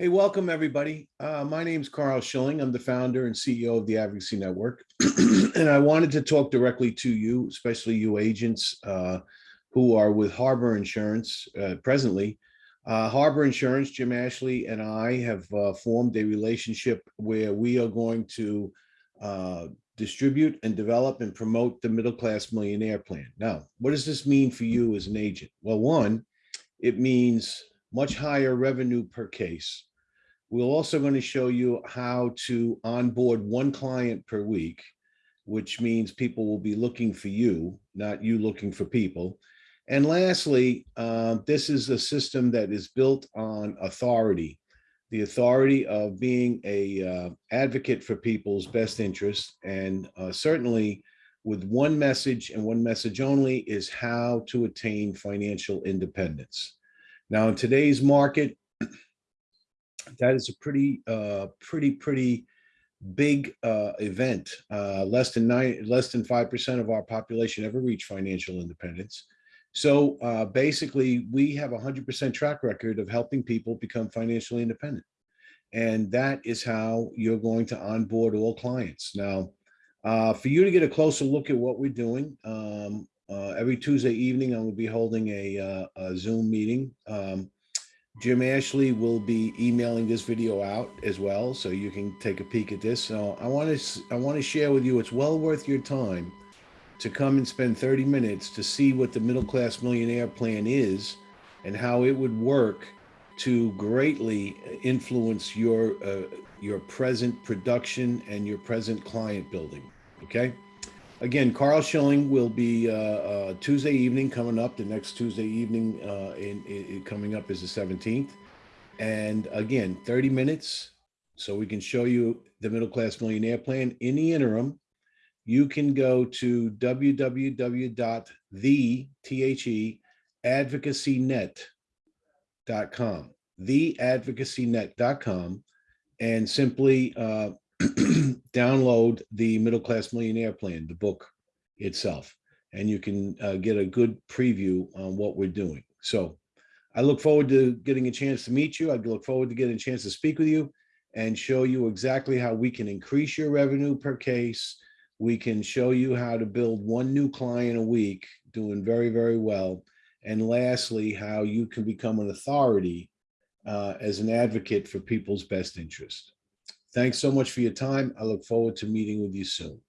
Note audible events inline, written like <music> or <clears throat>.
Hey, welcome everybody. Uh, my is Carl Schilling. I'm the founder and CEO of the Advocacy Network. <clears throat> and I wanted to talk directly to you, especially you agents uh, who are with Harbor Insurance uh, presently. Uh, Harbor Insurance, Jim Ashley and I have uh, formed a relationship where we are going to uh, distribute and develop and promote the middle class millionaire plan. Now, what does this mean for you as an agent? Well, one, it means much higher revenue per case. We're also going to show you how to onboard one client per week, which means people will be looking for you, not you looking for people. And lastly, uh, this is a system that is built on authority, the authority of being a uh, advocate for people's best interests. And uh, certainly with one message and one message only is how to attain financial independence. Now, in today's market, that is a pretty, uh, pretty, pretty big uh, event. Uh, less than nine, less than five percent of our population ever reach financial independence. So uh, basically, we have a hundred percent track record of helping people become financially independent, and that is how you're going to onboard all clients. Now, uh, for you to get a closer look at what we're doing, um, uh, every Tuesday evening, I will be holding a, uh, a Zoom meeting. Um, Jim Ashley will be emailing this video out as well, so you can take a peek at this. So I want to I want to share with you. It's well worth your time to come and spend 30 minutes to see what the middle class millionaire plan is and how it would work to greatly influence your uh, your present production and your present client building. Okay. Again, Carl Schilling will be uh, uh, Tuesday evening coming up. The next Tuesday evening uh, in, in, coming up is the 17th. And again, 30 minutes so we can show you the middle class millionaire plan. In the interim, you can go to www.theadvocacynet.com, theadvocacynet.com, and simply uh, <clears throat> download the Middle Class Millionaire Plan, the book itself, and you can uh, get a good preview on what we're doing. So I look forward to getting a chance to meet you. I look forward to getting a chance to speak with you and show you exactly how we can increase your revenue per case. We can show you how to build one new client a week, doing very, very well. And lastly, how you can become an authority uh, as an advocate for people's best interest. Thanks so much for your time. I look forward to meeting with you soon.